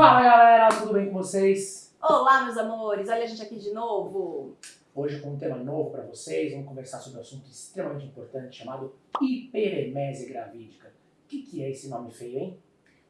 Fala galera, tudo bem com vocês? Olá meus amores, olha a gente aqui de novo. Hoje com um tema novo para vocês, vamos conversar sobre um assunto extremamente importante chamado hiperemese gravídica. O que, que é esse nome feio, hein?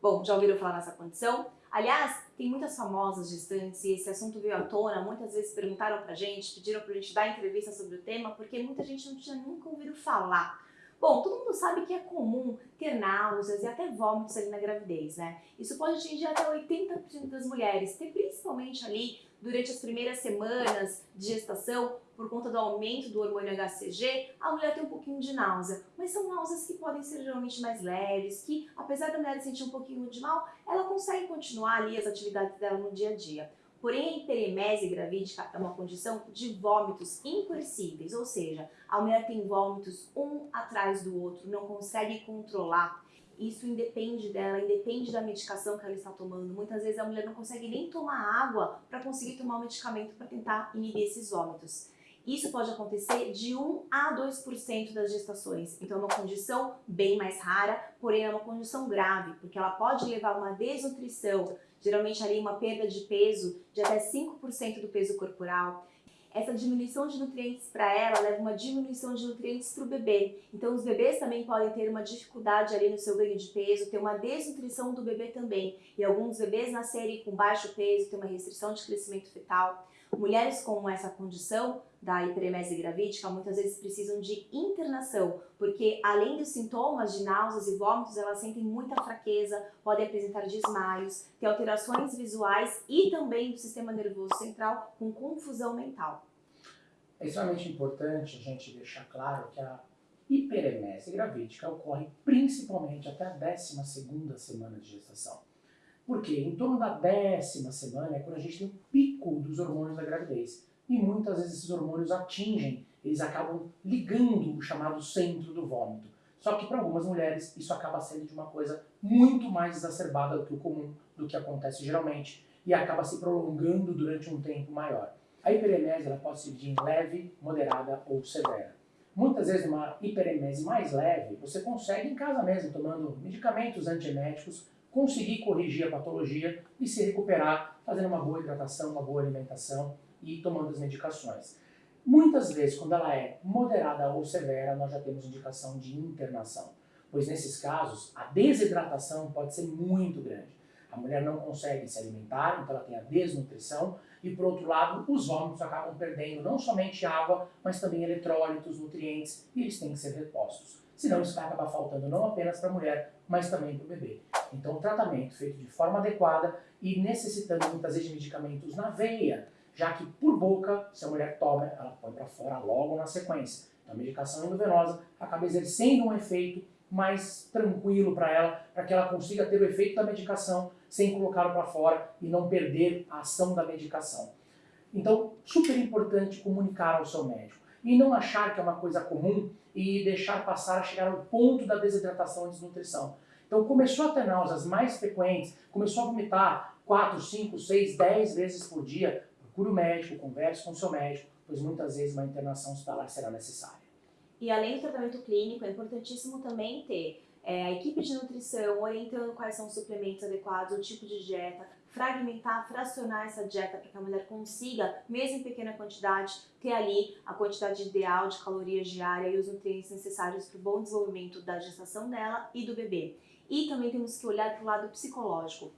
Bom, já ouviram falar nessa condição? Aliás, tem muitas famosas gestantes e esse assunto veio à tona, muitas vezes perguntaram pra gente, pediram pra gente dar entrevista sobre o tema, porque muita gente não tinha nunca ouvido falar. Bom, todo mundo sabe que é comum ter náuseas e até vômitos ali na gravidez, né? Isso pode atingir até 80% das mulheres, ter principalmente ali durante as primeiras semanas de gestação, por conta do aumento do hormônio HCG, a mulher tem um pouquinho de náusea. Mas são náuseas que podem ser geralmente mais leves, que apesar da mulher sentir um pouquinho de mal, ela consegue continuar ali as atividades dela no dia a dia. Porém, a hiperemese gravídica é uma condição de vômitos incoercíveis, ou seja, a mulher tem vômitos um atrás do outro, não consegue controlar. Isso independe dela, independe da medicação que ela está tomando. Muitas vezes a mulher não consegue nem tomar água para conseguir tomar o medicamento para tentar inibir esses vômitos. Isso pode acontecer de 1 a 2% das gestações. Então é uma condição bem mais rara, porém é uma condição grave, porque ela pode levar a uma desnutrição, geralmente ali uma perda de peso de até 5% do peso corporal. Essa diminuição de nutrientes para ela leva uma diminuição de nutrientes para o bebê. Então os bebês também podem ter uma dificuldade ali no seu ganho de peso, ter uma desnutrição do bebê também. E alguns bebês nascerem com baixo peso, ter uma restrição de crescimento fetal. Mulheres com essa condição da hiperemese gravídica muitas vezes precisam de internação, porque além dos sintomas de náuseas e vômitos, elas sentem muita fraqueza, podem apresentar desmaios, ter alterações visuais e também do sistema nervoso central com confusão mental. É extremamente importante a gente deixar claro que a hiperemese gravídica ocorre principalmente até a 12ª semana de gestação. Porque em torno da décima semana é quando a gente tem o pico dos hormônios da gravidez e muitas vezes esses hormônios atingem, eles acabam ligando o chamado centro do vômito. Só que para algumas mulheres isso acaba sendo de uma coisa muito mais exacerbada do que o comum, do que acontece geralmente, e acaba se prolongando durante um tempo maior. A hiperemese ela pode se dividir em leve, moderada ou severa. Muitas vezes uma hiperemese mais leve, você consegue em casa mesmo, tomando medicamentos antieméticos, conseguir corrigir a patologia e se recuperar, fazendo uma boa hidratação, uma boa alimentação, e tomando as medicações. Muitas vezes, quando ela é moderada ou severa, nós já temos indicação de internação, pois nesses casos a desidratação pode ser muito grande. A mulher não consegue se alimentar, então ela tem a desnutrição, e por outro lado, os vômitos acabam perdendo não somente água, mas também eletrólitos, nutrientes, e eles têm que ser repostos. Senão isso vai acabar faltando não apenas para a mulher, mas também para o bebê. Então o tratamento feito de forma adequada e necessitando muitas vezes de medicamentos na veia, já que por boca, se a mulher toma, ela põe para fora logo na sequência. Então a medicação endovenosa acaba exercendo um efeito mais tranquilo para ela, para que ela consiga ter o efeito da medicação sem colocá-lo para fora e não perder a ação da medicação. Então, super importante comunicar ao seu médico e não achar que é uma coisa comum e deixar passar a chegar ao ponto da desidratação e desnutrição. Então começou a ter náuseas mais frequentes, começou a vomitar 4, 5, 6, 10 vezes por dia, procure o médico, converse com o seu médico, pois muitas vezes uma internação hospitalar será necessária. E além do tratamento clínico, é importantíssimo também ter é, a equipe de nutrição orientando quais são os suplementos adequados, o tipo de dieta, fragmentar, fracionar essa dieta para que a mulher consiga, mesmo em pequena quantidade, ter ali a quantidade ideal de calorias diária e os nutrientes necessários para o bom desenvolvimento da gestação dela e do bebê. E também temos que olhar para o lado psicológico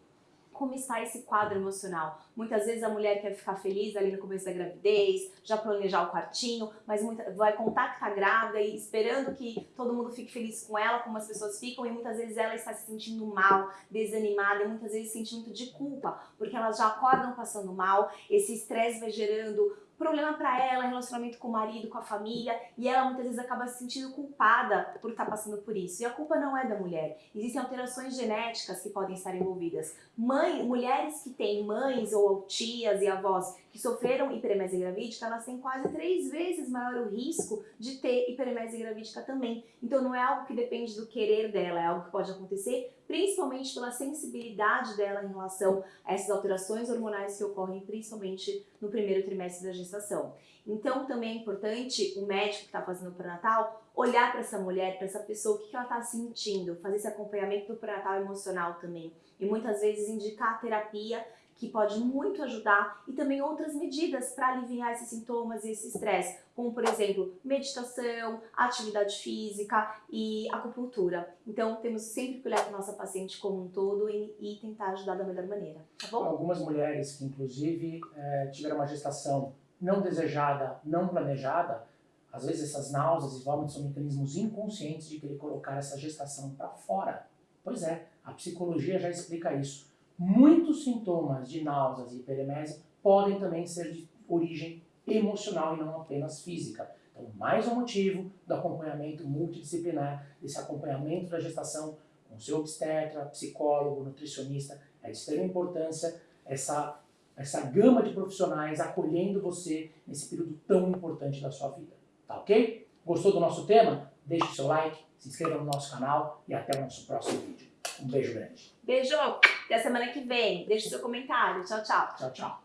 como está esse quadro emocional. Muitas vezes a mulher quer ficar feliz ali no começo da gravidez, já planejar o quartinho, mas muita, vai contar que está grávida e esperando que todo mundo fique feliz com ela, como as pessoas ficam, e muitas vezes ela está se sentindo mal, desanimada, e muitas vezes sente muito de culpa, porque elas já acordam passando mal, esse estresse vai gerando problema para ela, relacionamento com o marido, com a família, e ela muitas vezes acaba se sentindo culpada por estar tá passando por isso. E a culpa não é da mulher. Existem alterações genéticas que podem estar envolvidas. Mãe, mulheres que têm mães ou tias e avós que sofreram hiperemese gravídica, elas têm quase três vezes maior o risco de ter hiperemese gravídica também. Então não é algo que depende do querer dela, é algo que pode acontecer principalmente pela sensibilidade dela em relação a essas alterações hormonais que ocorrem principalmente no primeiro trimestre da gestação gestação. Então também é importante o médico que está fazendo o pré-natal olhar para essa mulher, para essa pessoa, o que, que ela está sentindo, fazer esse acompanhamento do pré-natal emocional também. E muitas vezes indicar a terapia que pode muito ajudar e também outras medidas para aliviar esses sintomas e esse estresse, como por exemplo, meditação, atividade física e acupuntura. Então temos sempre que olhar para nossa paciente como um todo e, e, tentar ajudar da melhor maneira, tá bom? Algumas mulheres que inclusive é, tiveram uma gestação não desejada, não planejada, às vezes essas náuseas e vômitos são mecanismos inconscientes de querer colocar essa gestação para fora. Pois é, a psicologia já explica isso. Muitos sintomas de náuseas e hiperemese podem também ser de origem emocional e não apenas física. Então, mais um motivo do acompanhamento multidisciplinar, desse acompanhamento da gestação com seu obstetra, psicólogo, nutricionista, é de extrema importância essa, essa gama de profissionais acolhendo você nesse período tão importante da sua vida. Tá ok? Gostou do nosso tema? Deixe seu like, se inscreva no nosso canal e até o nosso próximo vídeo. Um beijo grande. Beijo! Até semana que vem. Deixe seu comentário. Tchau, tchau. Tchau, tchau.